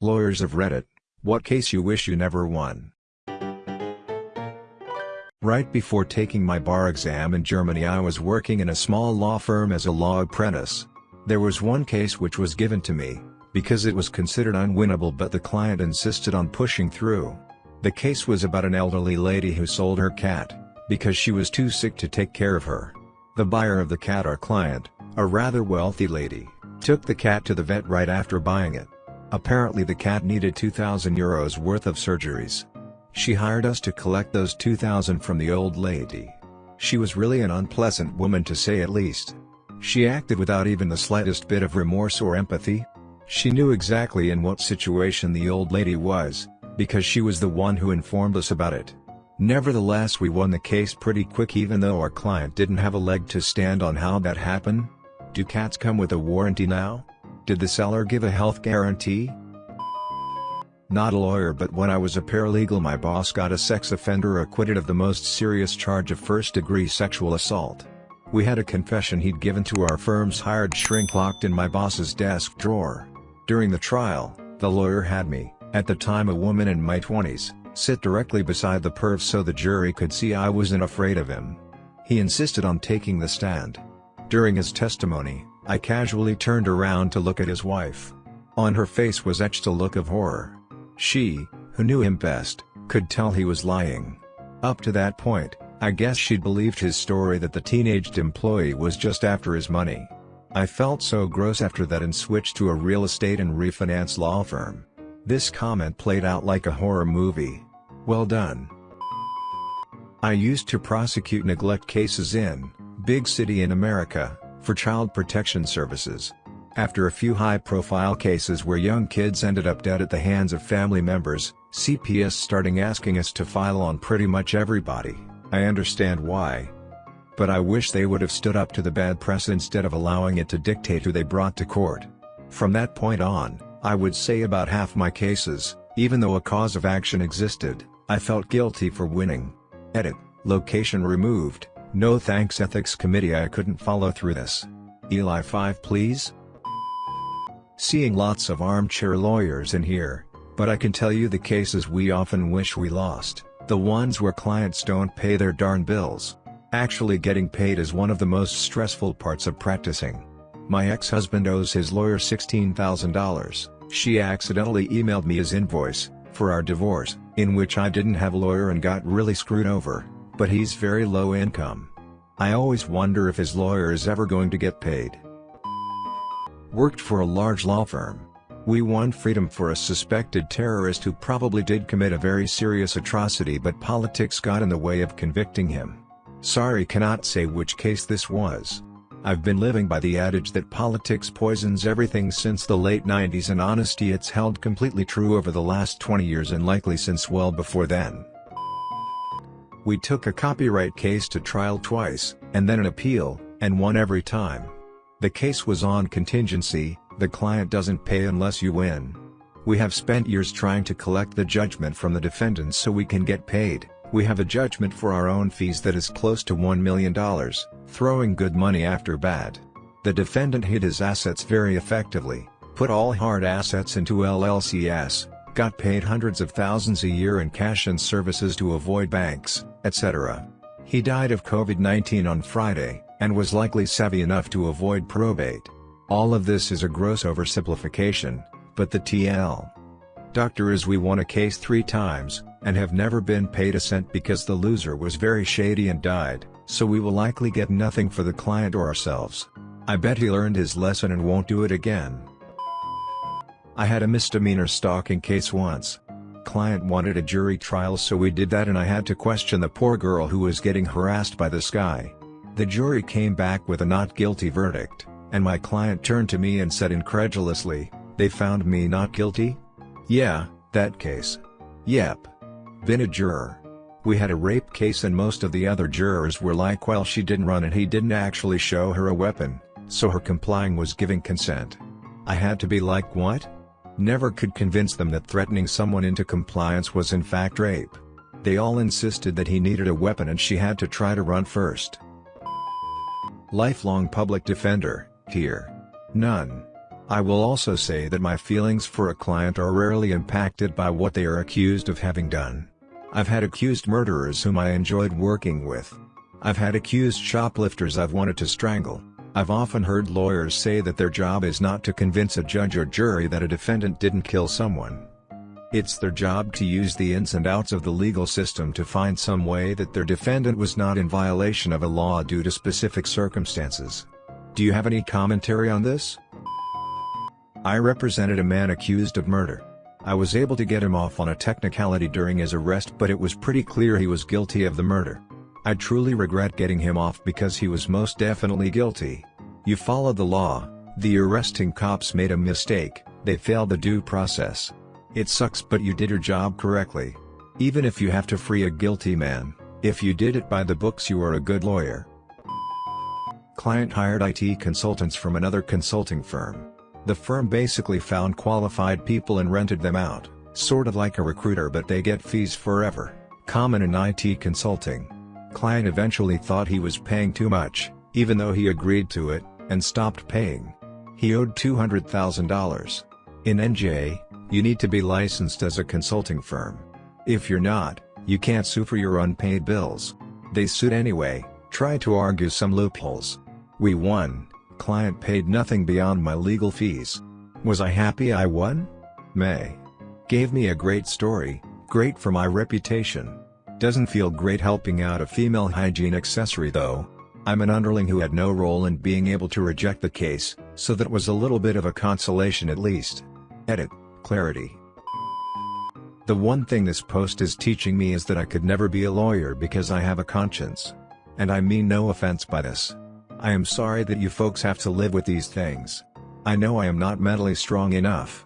Lawyers of Reddit, what case you wish you never won? Right before taking my bar exam in Germany I was working in a small law firm as a law apprentice. There was one case which was given to me, because it was considered unwinnable but the client insisted on pushing through. The case was about an elderly lady who sold her cat, because she was too sick to take care of her. The buyer of the cat our client, a rather wealthy lady, took the cat to the vet right after buying it. Apparently the cat needed 2000 euros worth of surgeries. She hired us to collect those 2000 from the old lady. She was really an unpleasant woman to say at least. She acted without even the slightest bit of remorse or empathy. She knew exactly in what situation the old lady was, because she was the one who informed us about it. Nevertheless we won the case pretty quick even though our client didn't have a leg to stand on how that happened. Do cats come with a warranty now? Did the seller give a health guarantee? Not a lawyer but when I was a paralegal my boss got a sex offender acquitted of the most serious charge of first-degree sexual assault. We had a confession he'd given to our firm's hired shrink locked in my boss's desk drawer. During the trial, the lawyer had me, at the time a woman in my 20s, sit directly beside the perv so the jury could see I wasn't afraid of him. He insisted on taking the stand. During his testimony, I casually turned around to look at his wife. On her face was etched a look of horror. She, who knew him best, could tell he was lying. Up to that point, I guess she'd believed his story that the teenaged employee was just after his money. I felt so gross after that and switched to a real estate and refinance law firm. This comment played out like a horror movie. Well done. I used to prosecute neglect cases in, big city in America, for Child Protection Services. After a few high-profile cases where young kids ended up dead at the hands of family members, CPS starting asking us to file on pretty much everybody, I understand why. But I wish they would have stood up to the bad press instead of allowing it to dictate who they brought to court. From that point on, I would say about half my cases, even though a cause of action existed, I felt guilty for winning. Edit, location removed, no thanks ethics committee I couldn't follow through this. Eli 5 please? Seeing lots of armchair lawyers in here, but I can tell you the cases we often wish we lost, the ones where clients don't pay their darn bills. Actually getting paid is one of the most stressful parts of practicing. My ex-husband owes his lawyer $16,000, she accidentally emailed me his invoice, for our divorce, in which I didn't have a lawyer and got really screwed over but he's very low income. I always wonder if his lawyer is ever going to get paid. Worked for a large law firm. We won freedom for a suspected terrorist who probably did commit a very serious atrocity but politics got in the way of convicting him. Sorry cannot say which case this was. I've been living by the adage that politics poisons everything since the late 90s and honesty it's held completely true over the last 20 years and likely since well before then. We took a copyright case to trial twice, and then an appeal, and won every time. The case was on contingency, the client doesn't pay unless you win. We have spent years trying to collect the judgment from the defendants so we can get paid, we have a judgment for our own fees that is close to $1 million, throwing good money after bad. The defendant hid his assets very effectively, put all hard assets into LLCS, got paid hundreds of thousands a year in cash and services to avoid banks, etc. He died of COVID-19 on Friday, and was likely savvy enough to avoid probate. All of this is a gross oversimplification, but the TL. Doctor is we won a case three times, and have never been paid a cent because the loser was very shady and died, so we will likely get nothing for the client or ourselves. I bet he learned his lesson and won't do it again. I had a misdemeanor stalking case once, client wanted a jury trial so we did that and I had to question the poor girl who was getting harassed by this guy. The jury came back with a not guilty verdict, and my client turned to me and said incredulously, they found me not guilty? Yeah, that case. Yep. Been a juror. We had a rape case and most of the other jurors were like well she didn't run and he didn't actually show her a weapon, so her complying was giving consent. I had to be like what? Never could convince them that threatening someone into compliance was in fact rape. They all insisted that he needed a weapon and she had to try to run first. Lifelong public defender, here. None. I will also say that my feelings for a client are rarely impacted by what they are accused of having done. I've had accused murderers whom I enjoyed working with. I've had accused shoplifters I've wanted to strangle. I've often heard lawyers say that their job is not to convince a judge or jury that a defendant didn't kill someone. It's their job to use the ins and outs of the legal system to find some way that their defendant was not in violation of a law due to specific circumstances. Do you have any commentary on this? I represented a man accused of murder. I was able to get him off on a technicality during his arrest but it was pretty clear he was guilty of the murder. I truly regret getting him off because he was most definitely guilty. You followed the law, the arresting cops made a mistake, they failed the due process. It sucks but you did your job correctly. Even if you have to free a guilty man, if you did it by the books you are a good lawyer. Client hired IT consultants from another consulting firm. The firm basically found qualified people and rented them out, sort of like a recruiter but they get fees forever, common in IT consulting. Client eventually thought he was paying too much, even though he agreed to it, and stopped paying. He owed $200,000. In NJ, you need to be licensed as a consulting firm. If you're not, you can't sue for your unpaid bills. They sued anyway, tried to argue some loopholes. We won, client paid nothing beyond my legal fees. Was I happy I won? May. Gave me a great story, great for my reputation. Doesn't feel great helping out a female hygiene accessory though. I'm an underling who had no role in being able to reject the case, so that was a little bit of a consolation at least. Edit, clarity. The one thing this post is teaching me is that I could never be a lawyer because I have a conscience. And I mean no offense by this. I am sorry that you folks have to live with these things. I know I am not mentally strong enough.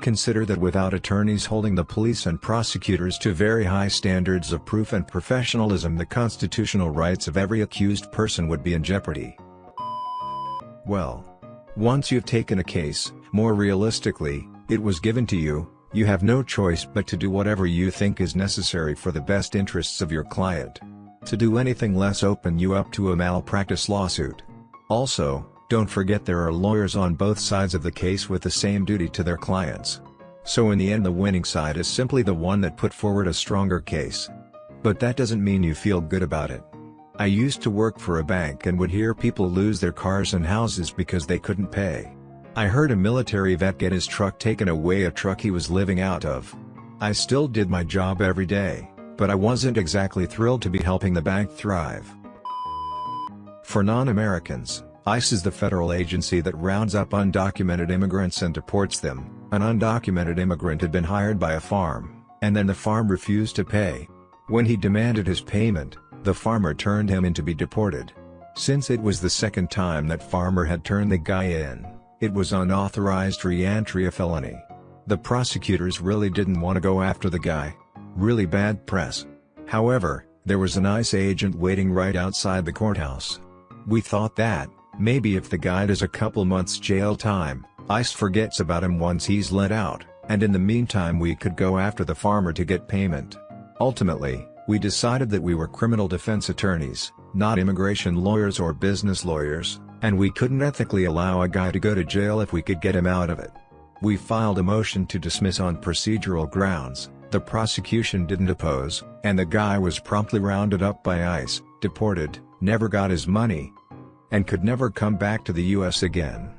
Consider that without attorneys holding the police and prosecutors to very high standards of proof and professionalism the constitutional rights of every accused person would be in jeopardy. Well. Once you've taken a case, more realistically, it was given to you, you have no choice but to do whatever you think is necessary for the best interests of your client. To do anything less open you up to a malpractice lawsuit. Also, don't forget there are lawyers on both sides of the case with the same duty to their clients. So in the end the winning side is simply the one that put forward a stronger case. But that doesn't mean you feel good about it. I used to work for a bank and would hear people lose their cars and houses because they couldn't pay. I heard a military vet get his truck taken away a truck he was living out of. I still did my job every day but I wasn't exactly thrilled to be helping the bank thrive. For non-Americans, ICE is the federal agency that rounds up undocumented immigrants and deports them. An undocumented immigrant had been hired by a farm, and then the farm refused to pay. When he demanded his payment, the farmer turned him in to be deported. Since it was the second time that farmer had turned the guy in, it was unauthorized re-entry a felony. The prosecutors really didn't want to go after the guy, really bad press. However, there was an ICE agent waiting right outside the courthouse. We thought that, maybe if the guy does a couple months jail time, ICE forgets about him once he's let out, and in the meantime we could go after the farmer to get payment. Ultimately, we decided that we were criminal defense attorneys, not immigration lawyers or business lawyers, and we couldn't ethically allow a guy to go to jail if we could get him out of it. We filed a motion to dismiss on procedural grounds, the prosecution didn't oppose, and the guy was promptly rounded up by ICE, deported, never got his money, and could never come back to the US again.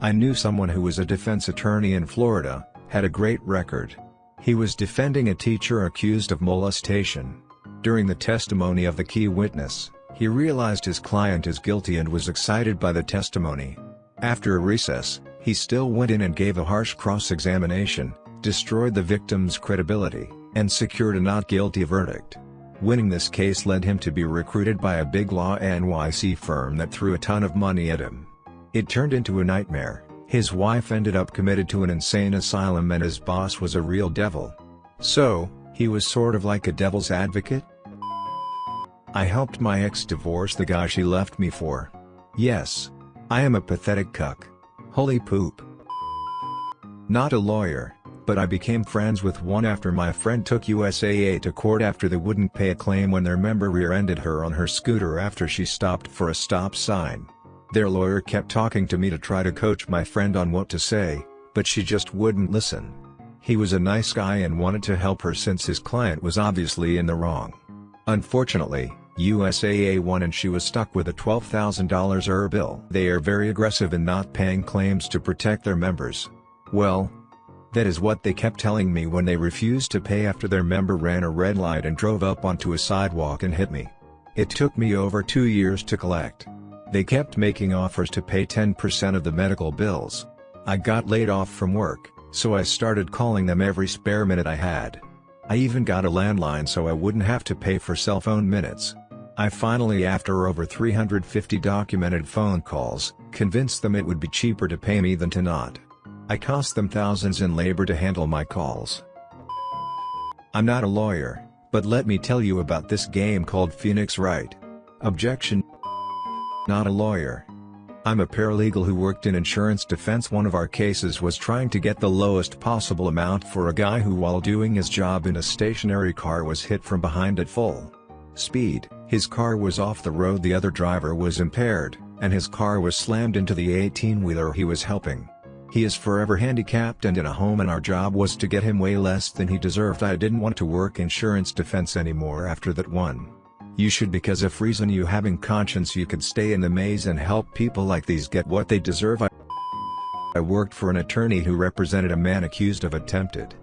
I knew someone who was a defense attorney in Florida, had a great record. He was defending a teacher accused of molestation. During the testimony of the key witness, he realized his client is guilty and was excited by the testimony. After a recess, he still went in and gave a harsh cross-examination, destroyed the victim's credibility, and secured a not guilty verdict. Winning this case led him to be recruited by a big law NYC firm that threw a ton of money at him. It turned into a nightmare, his wife ended up committed to an insane asylum and his boss was a real devil. So, he was sort of like a devil's advocate? I helped my ex divorce the guy she left me for. Yes. I am a pathetic cuck. Holy poop. Not a lawyer, but I became friends with one after my friend took USAA to court after they wouldn't pay a claim when their member rear-ended her on her scooter after she stopped for a stop sign. Their lawyer kept talking to me to try to coach my friend on what to say, but she just wouldn't listen. He was a nice guy and wanted to help her since his client was obviously in the wrong. Unfortunately, USAA won and she was stuck with a $12,000 ER bill. They are very aggressive in not paying claims to protect their members. Well, that is what they kept telling me when they refused to pay after their member ran a red light and drove up onto a sidewalk and hit me. It took me over two years to collect. They kept making offers to pay 10% of the medical bills. I got laid off from work, so I started calling them every spare minute I had. I even got a landline so I wouldn't have to pay for cell phone minutes. I finally after over 350 documented phone calls, convinced them it would be cheaper to pay me than to not. I cost them thousands in labor to handle my calls. I'm not a lawyer, but let me tell you about this game called Phoenix Wright. Objection. Not a lawyer. I'm a paralegal who worked in insurance defense one of our cases was trying to get the lowest possible amount for a guy who while doing his job in a stationary car was hit from behind at full speed. His car was off the road the other driver was impaired, and his car was slammed into the 18-wheeler he was helping. He is forever handicapped and in a home and our job was to get him way less than he deserved I didn't want to work insurance defense anymore after that one. You should because if reason you having conscience you could stay in the maze and help people like these get what they deserve I, I worked for an attorney who represented a man accused of attempted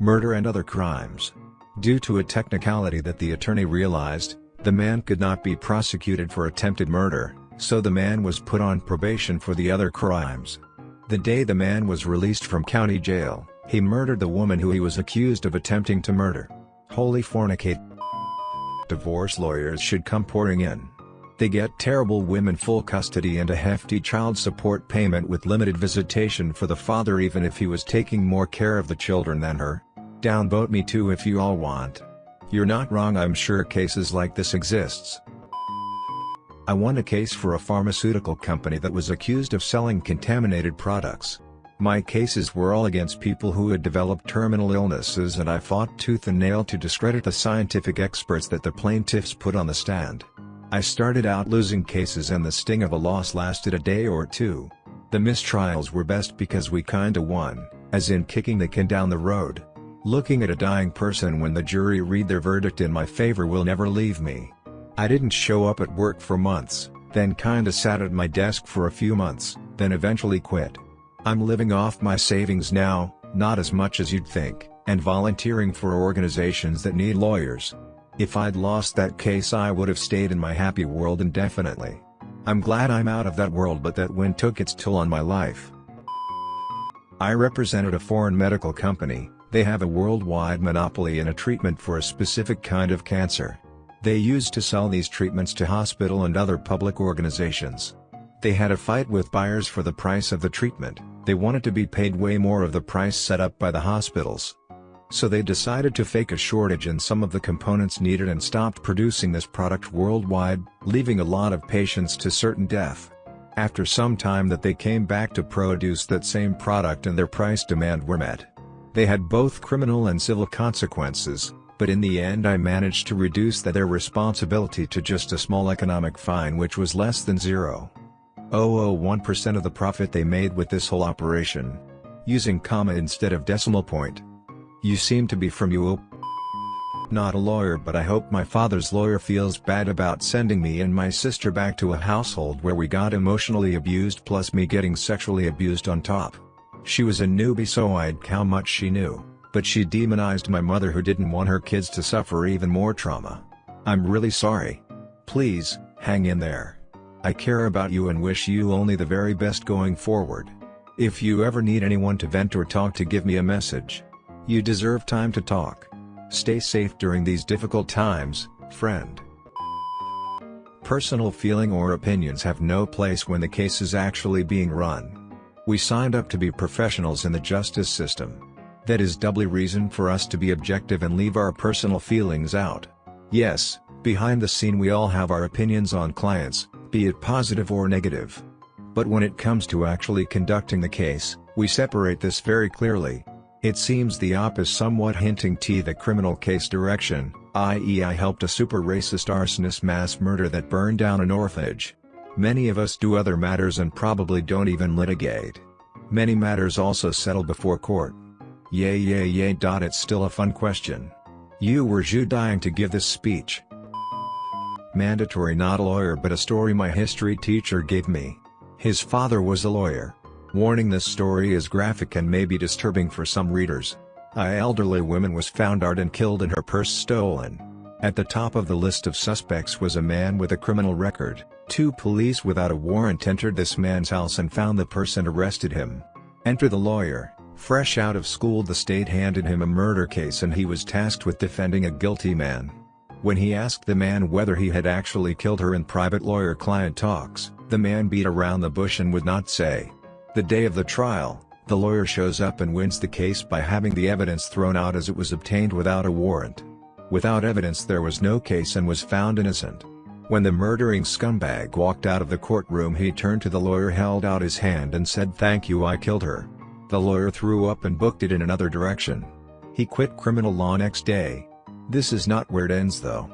murder and other crimes. Due to a technicality that the attorney realized, the man could not be prosecuted for attempted murder, so the man was put on probation for the other crimes. The day the man was released from county jail, he murdered the woman who he was accused of attempting to murder. Holy fornicate. Divorce lawyers should come pouring in. They get terrible women full custody and a hefty child support payment with limited visitation for the father even if he was taking more care of the children than her. Downvote me too if you all want. You're not wrong I'm sure cases like this exists. I won a case for a pharmaceutical company that was accused of selling contaminated products. My cases were all against people who had developed terminal illnesses and I fought tooth and nail to discredit the scientific experts that the plaintiffs put on the stand. I started out losing cases and the sting of a loss lasted a day or two. The mistrials were best because we kinda won, as in kicking the can down the road. Looking at a dying person when the jury read their verdict in my favor will never leave me. I didn't show up at work for months, then kinda sat at my desk for a few months, then eventually quit. I'm living off my savings now, not as much as you'd think, and volunteering for organizations that need lawyers. If I'd lost that case I would have stayed in my happy world indefinitely. I'm glad I'm out of that world but that win took its toll on my life. I represented a foreign medical company, they have a worldwide monopoly in a treatment for a specific kind of cancer. They used to sell these treatments to hospital and other public organizations. They had a fight with buyers for the price of the treatment, they wanted to be paid way more of the price set up by the hospitals. So they decided to fake a shortage in some of the components needed and stopped producing this product worldwide, leaving a lot of patients to certain death. After some time that they came back to produce that same product and their price demand were met. They had both criminal and civil consequences, but in the end I managed to reduce their responsibility to just a small economic fine which was less than 0.001% of the profit they made with this whole operation. Using comma instead of decimal point. You seem to be from UO. Not a lawyer but I hope my father's lawyer feels bad about sending me and my sister back to a household where we got emotionally abused plus me getting sexually abused on top. She was a newbie so I'd how much she knew, but she demonized my mother who didn't want her kids to suffer even more trauma. I'm really sorry. Please, hang in there. I care about you and wish you only the very best going forward. If you ever need anyone to vent or talk to give me a message. You deserve time to talk. Stay safe during these difficult times, friend. Personal feeling or opinions have no place when the case is actually being run. We signed up to be professionals in the justice system. That is doubly reason for us to be objective and leave our personal feelings out. Yes, behind the scene we all have our opinions on clients, be it positive or negative. But when it comes to actually conducting the case, we separate this very clearly. It seems the op is somewhat hinting to the criminal case direction, i.e. I helped a super racist arsonist mass murder that burned down an orphanage. Many of us do other matters and probably don't even litigate. Many matters also settle before court. Yay yay yay. Dot. It's still a fun question. You were you dying to give this speech? Mandatory not a lawyer but a story my history teacher gave me. His father was a lawyer. Warning this story is graphic and may be disturbing for some readers. A elderly woman was found dead and killed and her purse stolen. At the top of the list of suspects was a man with a criminal record. Two police without a warrant entered this man's house and found the purse and arrested him. Enter the lawyer. Fresh out of school the state handed him a murder case and he was tasked with defending a guilty man. When he asked the man whether he had actually killed her in private lawyer-client talks, the man beat around the bush and would not say. The day of the trial, the lawyer shows up and wins the case by having the evidence thrown out as it was obtained without a warrant. Without evidence there was no case and was found innocent. When the murdering scumbag walked out of the courtroom he turned to the lawyer held out his hand and said thank you I killed her. The lawyer threw up and booked it in another direction. He quit criminal law next day. This is not where it ends though.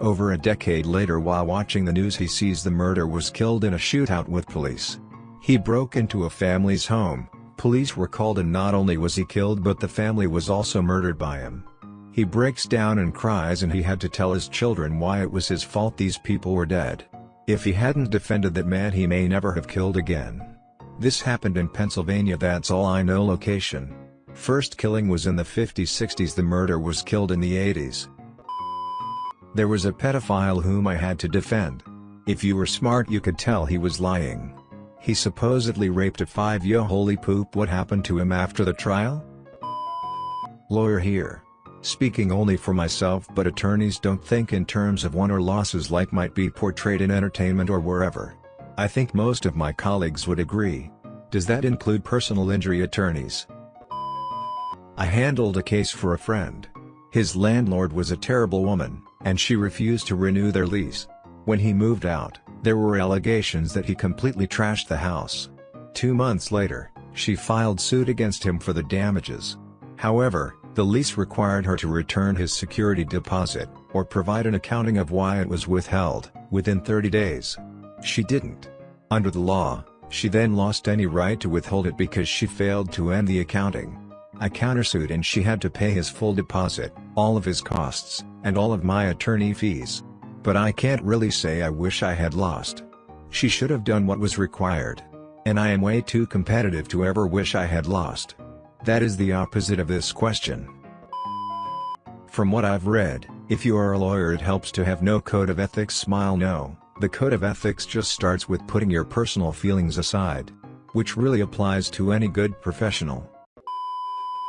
Over a decade later while watching the news he sees the murder was killed in a shootout with police. He broke into a family's home, police were called and not only was he killed but the family was also murdered by him. He breaks down and cries and he had to tell his children why it was his fault these people were dead. If he hadn't defended that man he may never have killed again. This happened in Pennsylvania that's all I know location. First killing was in the 50s-60s the murder was killed in the 80s. There was a pedophile whom I had to defend. If you were smart you could tell he was lying. He supposedly raped a five-year holy poop what happened to him after the trial? Lawyer here. Speaking only for myself but attorneys don't think in terms of won or losses like might be portrayed in entertainment or wherever. I think most of my colleagues would agree. Does that include personal injury attorneys? I handled a case for a friend. His landlord was a terrible woman, and she refused to renew their lease. When he moved out, there were allegations that he completely trashed the house. Two months later, she filed suit against him for the damages. However, the lease required her to return his security deposit, or provide an accounting of why it was withheld, within 30 days. She didn't. Under the law, she then lost any right to withhold it because she failed to end the accounting. I countersued and she had to pay his full deposit, all of his costs, and all of my attorney fees. But I can't really say I wish I had lost. She should have done what was required. And I am way too competitive to ever wish I had lost. That is the opposite of this question. From what I've read, if you are a lawyer it helps to have no code of ethics smile no, the code of ethics just starts with putting your personal feelings aside. Which really applies to any good professional.